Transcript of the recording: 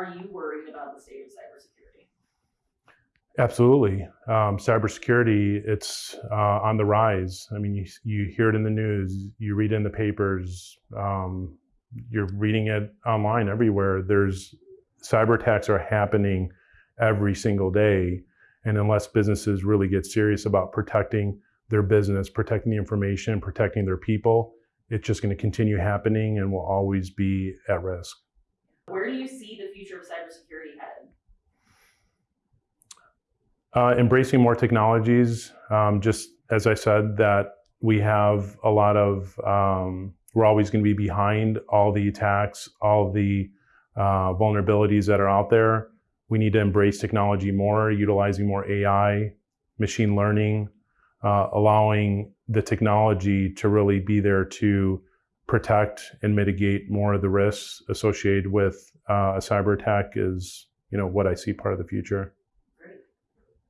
are you worried about the state of cybersecurity? Absolutely. Um, cybersecurity, it's uh, on the rise. I mean, you, you hear it in the news, you read it in the papers, um, you're reading it online everywhere. There's cyber attacks are happening every single day. And unless businesses really get serious about protecting their business, protecting the information, protecting their people, it's just going to continue happening and will always be at risk. Where do you see the future of cybersecurity headed? Uh, embracing more technologies, um, just as I said, that we have a lot of, um, we're always going to be behind all the attacks, all the uh, vulnerabilities that are out there. We need to embrace technology more, utilizing more AI, machine learning, uh, allowing the technology to really be there to protect and mitigate more of the risks associated with uh, a cyber attack is, you know, what I see part of the future.